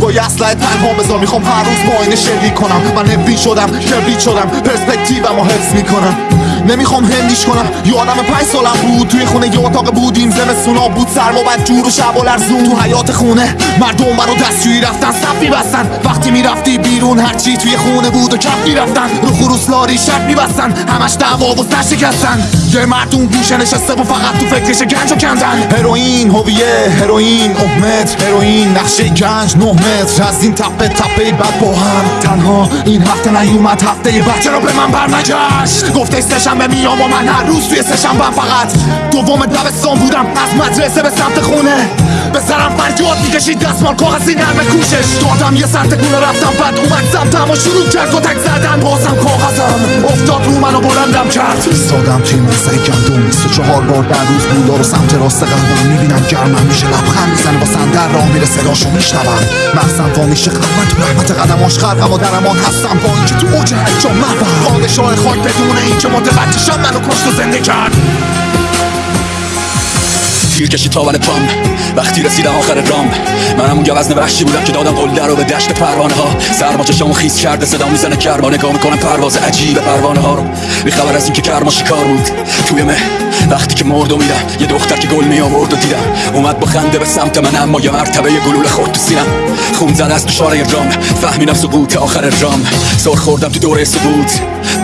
با یسلای تنها بذار می‌خوام هر روز با کنم. من هبی شدم کبریت شدم پرسپکتیومو حفظ می‌کنم. نمی‌خوام هندیش کنم. یادم پنج سالم بود توی خونه یه اتاق بودیم. زمستونا بود سرما بد جور و شب و لرزون. تو حیات خونه مردم برا دستشویی رفتن صف میبستن وقتی می‌رفتی بیرون هرچی توی خونه بود و کف می‌رفتن. رو خروس لاری شب میبستن همش دعوا و سر شکستن. یه مردم گوشه نشسته و فقط تو فکرش گنج و کندن. هروئین هویه هروئین متر. هروئین نقشه گنج نه متر. از این تپه تپه بعد با هم. تنها این هفته نیومد هفته بعد چرا به من برنگشت؟ گفته سهشنبه میام و من هر روز توی سهشنبه فقط دوم دبستان بودم. از مدرسه به سمت خونه. فریاد می‌کشید دستمال کاغذی نرم کوشش. دادم یه سر تکونه رفتم بعد اومد سمتم و شروع کرد و تک زدن. بازم کاغذم افتاد رو منو بلندم کرد. ایستادم توی مزه گندم. 24 بار در روز بودا رو سمت راست قلبم می‌بینم گرمم میشه. لبخند می‌زنه با سندر راه میره صداشو میشنوم. مغزم وا میشه من تو رحمت قدماش خرقم و درمان هستم با اینکه تو اوج هجام محبم پادشاه خاک بدون اینکه متوجه شم منو کشت و زنده کرد. تیر کشی تاول پام. وقتی رسیدم آخر رام. من همون گوزن وحشی بودم که دادم قلده رو به دشت پروانه ها سرما چشامو خیز کرده صدا می‌زنه کرما نگاه می‌کنم پرواز عجیب پروانه ها رو. خبر از اینکه کرما شکار بود. توی مه. وقتی که مرد و یه دختر که گل می آورد و دیدم. اومد با خنده به سمت من اما یه مرتبه یه گلوله خورد تو سینم. خون زد از اشاره رام. فهمیدم سقوط آخر رام. سر خوردم تو دوره سقوط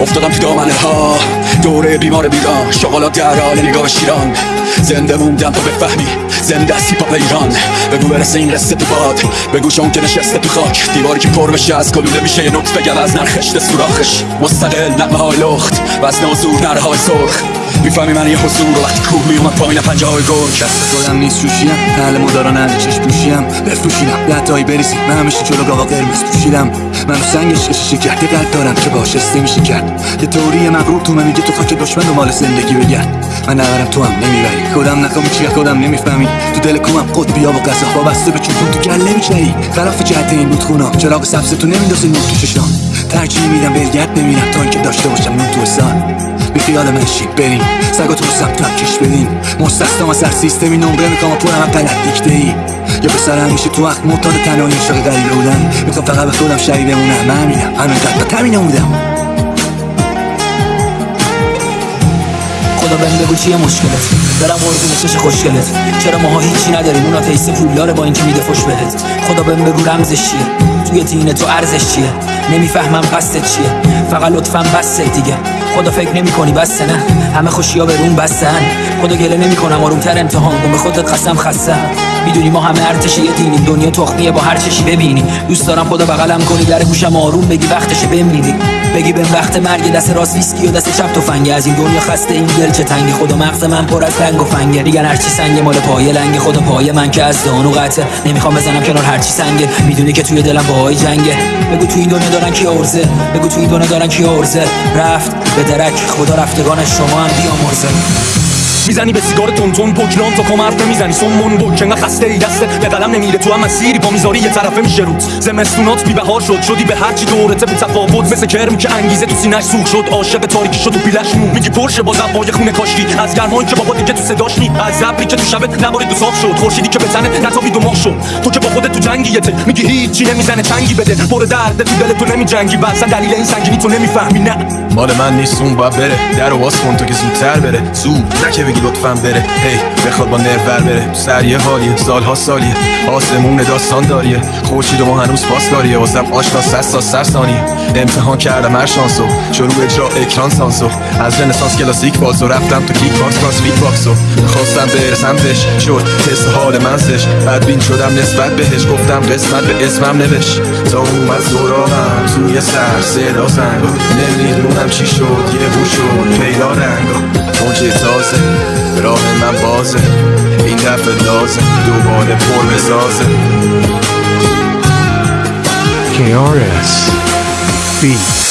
افتادم تو دامنه ها دوره بیمار بیران شغلات در حال نگاه شیران. زنده موندم تو بفهمی. زنده از هیپاپ ایران بگو برسه این قصه تو باد. بگو شون که نشسته تو خاک. دیواری که پر بشه از کلوده میشه یه نطفه گل از نرخشت سوراخش. مستقل نقمه های لخت. و زور نرهای سرخ. می‌فهمی من یه حضور رو وقتی کوه میومد پایین پنجه های گرگ دست خودم نیست شوشیم اهل مدارا نده چشم پوشیم بفروشیدم لطایی بریزی. من همیشه جلو گاوا قرمز توشیدم منو سنگش شیشه کرد قلب دارم که باشسته میشه کرد. یه توری مغرور تو میگه تو خاک دشمن مال زندگی بگرد. من نبرم تو هم نمی‌بری. خودم نکنم چیه خودم نمی‌فهمی تو دل کومم قد بیا و قصه وابسته به چوبون تو گله میچنی خلاف جهت این بود خونم. چراغ سبز تو نمیندازه نور تو ششام ترجیح میدم ولگرد نمیرم تا اینکه داشته باشم نون تو سان بی خیال من شید بریم؟ سگاتو رو سمت هم کش بدیم. مستستم از سر سیستمی نمره می‌کنم پرم هم غلط دیکته ای یا به سر همیشه تو وقت معتاد تنهایی عشاق غریبه بودم. می‌خوام فقط به خودم شهید بمونم. من همینم همینقدر تمینم بودم خدا بهم بگو چیه مشکلت. برم قربون چش خوشگلت. چرا ماها هیچی نداریم؟ اونا تیسه پولداره با اینکه میده فش بهت. خدا بهم بگو رمزش چیه؟ توی دین تو ارزش چیه؟ نمی‌فهمم قصدت چیه؟ فقط لطفا بسه دیگه. خدا فکر نمی کنی بسته نه؟ همه خوشی ها به بستن خدا گله نمی کنم آرومتر امتحان کن. به خودت قسم خسته می‌دونی ما همه ارتش یه دینیم دنیا تخمیه با هر چشی ببینی. دوست دارم خدا بغلم کنی. در گوشم آروم بگی وقتش بمیری. بگی به وقت مرگ دست راست ویسکی و دست چپ تفنگه. از این دنیا خسته این دل چه تنگی. خدا مغز من پر از رنگ و فنگه. دیگر هرچی سنگ مال پای لنگ. خدا پای من که از دانو قطعه. نمی‌خوام بزنم کنار هرچی سنگه. می‌دونی که توی دلم باهای جنگه. بگو توی این دنیا دارن کی ارزه بگو توی این دنیا دارن کی ارزه رفت به درک. خدا رفتگان شما هم بیامرزه. می‌زنی به سیگار تون پوکران تا کم حرف نمی‌زنی سمون بک انقدر خسته ای دسته به قلم نمیره تو هم مسیری با می‌ذاری یه طرفه میشه روت. زمستونات بی بهار شد شدی به هرچی دورته بی تفاوت مثل کرم که انگیزه تو سینش سوخ شد. عاشق تاریکی شد و بیلش مو. میگی پرشه با زبای خونه کاشتی از گرمایی که بابا دیگه تو صداش نی. از ابری که تو شبت نبارید دو صاف شد. خورشیدی که به نتابید دو ماه شد. تو که با خودت تو جنگی میگی هیچی نمی‌زنه چنگی بده. پر درد تو دل تو نمیجنگی. بعضا دلیل این سنگینی تو نمی‌فهمی. نه. مال من نیست اون باید بره. در واس کن تو که زودتر بره. زود. نکه بگی لطفا بره. هی بخواد با نرور بره. سر یه حالیه سالها سالیه. آسمون داستان داریه. خورشید ما هنوز پاس داریه واسم آشنا سر تا سر ثانیه. امتحان کردم هر شانسو. شروع اجرا اکران سانسو. از رنسانس کلاسیک بازو. رفتم تو کیک باکس کراس فیت باکسو. خواستم برسم بهش شد تست حال منزش. بدبین شدم نسبت بهش. گفتم قسمت به اسمم نوشت. تا اومد سراغم توی سر صدا زنگ نمی‌دونم چی شد یه بو شد پیدا رنگ موج تازه راه من بازه. این دفعه لازم دوباره پر بسازه KRS Beat